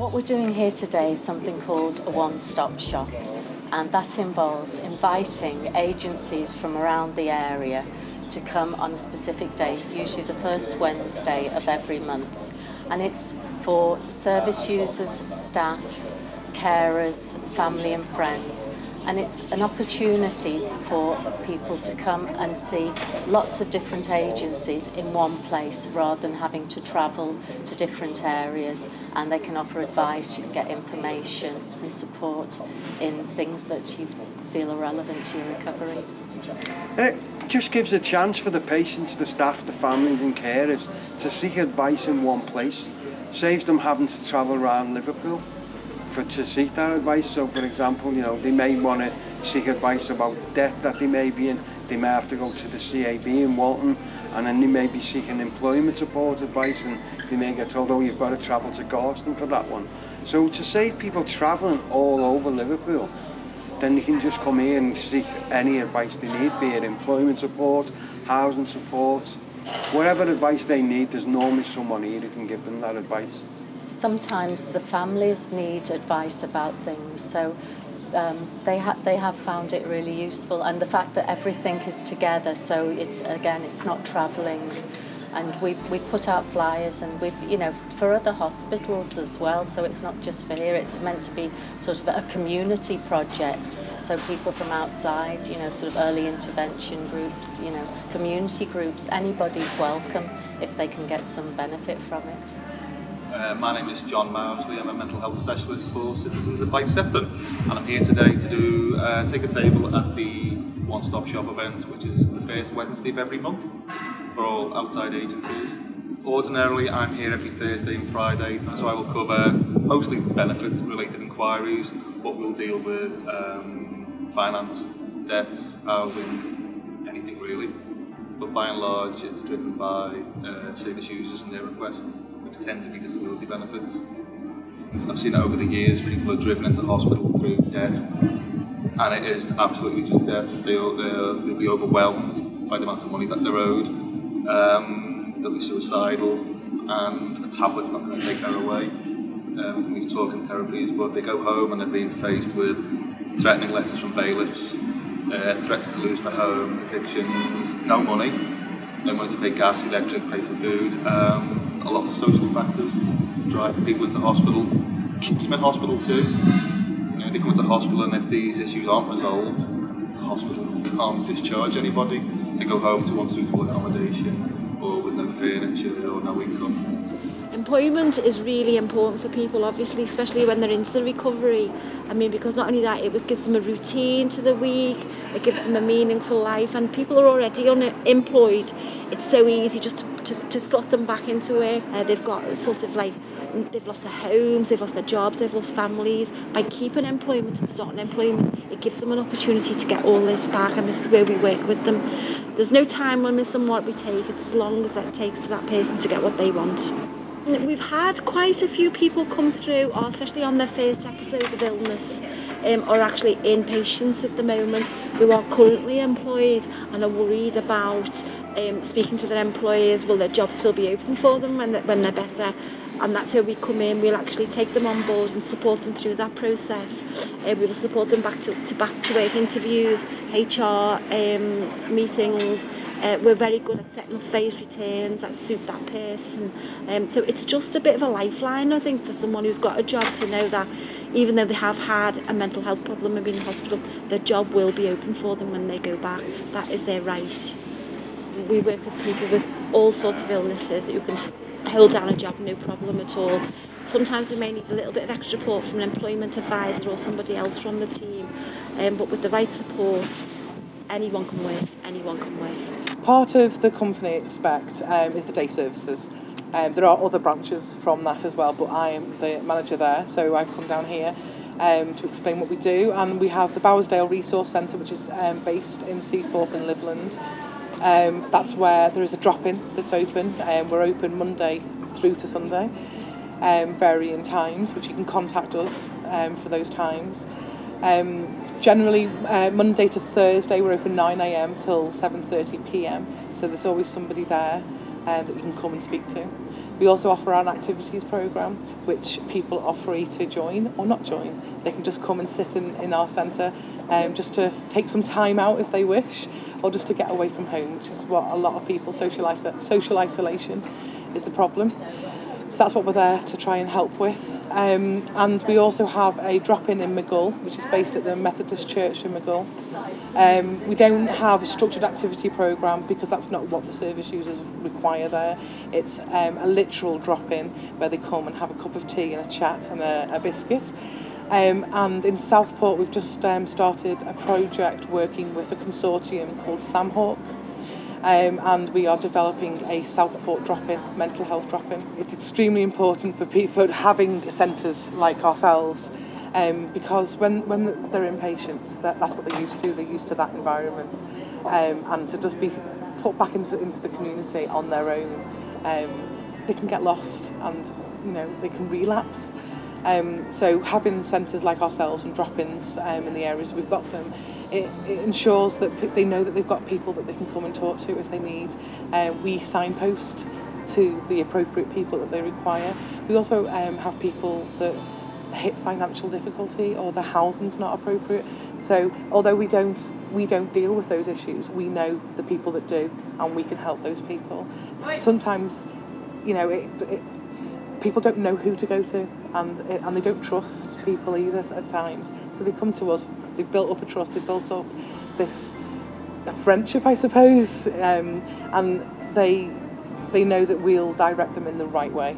What we're doing here today is something called a one-stop shop and that involves inviting agencies from around the area to come on a specific day, usually the first Wednesday of every month. And it's for service users, staff, carers, family and friends and it's an opportunity for people to come and see lots of different agencies in one place rather than having to travel to different areas and they can offer advice, you can get information and support in things that you feel are relevant to your recovery. It just gives a chance for the patients, the staff, the families and carers to seek advice in one place. Saves them having to travel around Liverpool for to seek that advice. So for example, you know, they may want to seek advice about debt that they may be in. They may have to go to the CAB in Walton and then they may be seeking employment support advice and they may get told, oh, you've got to travel to Garston for that one. So to save people travelling all over Liverpool, then they can just come here and seek any advice they need, be it employment support, housing support, whatever advice they need, there's normally someone here who can give them that advice. Sometimes the families need advice about things. So um, they, ha they have found it really useful and the fact that everything is together so it's again it's not travelling and we, we put out flyers and we've you know for other hospitals as well so it's not just for here it's meant to be sort of a community project. So people from outside you know sort of early intervention groups you know community groups anybody's welcome if they can get some benefit from it Uh, my name is John Mousley. I'm a mental health specialist for Citizens Advice Sefton, and I'm here today to do uh, take a table at the One Stop Shop event, which is the first Wednesday of every month for all outside agencies. Ordinarily, I'm here every Thursday and Friday, so I will cover mostly benefit-related inquiries, but we'll deal with um, finance, debts, housing, anything really. But by and large, it's driven by uh, service users and their requests which tend to be disability benefits. I've seen it over the years, people are driven into hospital through debt, and it is absolutely just debt. They'll, they'll, they'll be overwhelmed by the amount of money that they're owed, um, they'll be suicidal, and a tablet's not going to take that away. Um, these talking therapies, but they go home and they're being faced with threatening letters from bailiffs, uh, threats to lose their home, evictions, no money, no money to pay gas, electric, pay for food. Um, a lot of social factors driving people into hospital, keeps them in hospital too. You know, they come into hospital and if these issues aren't resolved, the hospital can't discharge anybody to go home to unsuitable accommodation or with no furniture or no income. Employment is really important for people, obviously, especially when they're into the recovery. I mean, because not only that, it gives them a routine to the week, it gives them a meaningful life, and people are already unemployed. It's so easy just to, to, to slot them back into work. Uh, they've got sort of like, they've lost their homes, they've lost their jobs, they've lost families. By keeping employment and starting employment, it gives them an opportunity to get all this back, and this is where we work with them. There's no time limits on what we take, it's as long as that takes to that person to get what they want. We've had quite a few people come through, oh, especially on their first episode of illness, um, or actually in patients at the moment who are currently employed and are worried about um, speaking to their employers, will their job still be open for them when, when they're better? and that's how we come in. We'll actually take them on board and support them through that process. Uh, we will support them back to, to back to work interviews, HR um, meetings. Uh, we're very good at setting up phase returns that suit that person. Um, so it's just a bit of a lifeline, I think, for someone who's got a job to know that even though they have had a mental health problem and been in hospital, their job will be open for them when they go back. That is their right. We work with people with all sorts of illnesses who can hold down a job no problem at all. Sometimes we may need a little bit of extra support from an employment advisor or somebody else from the team, um, but with the right support, anyone can work, anyone can work. Part of the company Expect um, is the day services. Um, there are other branches from that as well, but I am the manager there, so I've come down here um, to explain what we do. And we have the Bowersdale Resource Centre, which is um, based in Seaforth in Livelands. Um, that's where there is a drop-in that's open. Um, we're open Monday through to Sunday, um, varying times, which you can contact us um, for those times. Um, generally, uh, Monday to Thursday, we're open 9am till 7.30pm, so there's always somebody there uh, that you can come and speak to. We also offer an activities programme which people are free to join or not join. They can just come and sit in, in our centre um, just to take some time out if they wish or just to get away from home, which is what a lot of people, social, iso- social isolation is the problem. So that's what we're there to try and help with. Um, and we also have a drop-in in McGull, which is based at the Methodist Church in McGull. Um, we don't have a structured activity program because that's not what the service users require there. It's um, a literal drop-in where they come and have a cup of tea and a chat and a, a biscuit. Um, and in Southport, we've just um, started a project working with a consortium called Samhawk. Um, and we are developing a Southport drop-in, mental health drop-in. It's extremely important for people having centres like ourselves um, because when, when they're inpatients, that, that's what they're used to, they're used to that environment. Um, and to just be put back into, into the community on their own, um, they can get lost and you know they can relapse. Um, so having centres like ourselves and drop-ins um, in the areas we've got them, it, it ensures that they know that they've got people that they can come and talk to if they need. Uh, we signpost to the appropriate people that they require. We also um, have people that hit financial difficulty or the housing's not appropriate. So although we don't we don't deal with those issues, we know the people that do and we can help those people. Sometimes, you know, it, it people don't know who to go to and eh, and they don't trust people either at times. So they come to us they've built up a trust they've built up this a friendship I suppose um, and they they know that we'll direct them in the right way.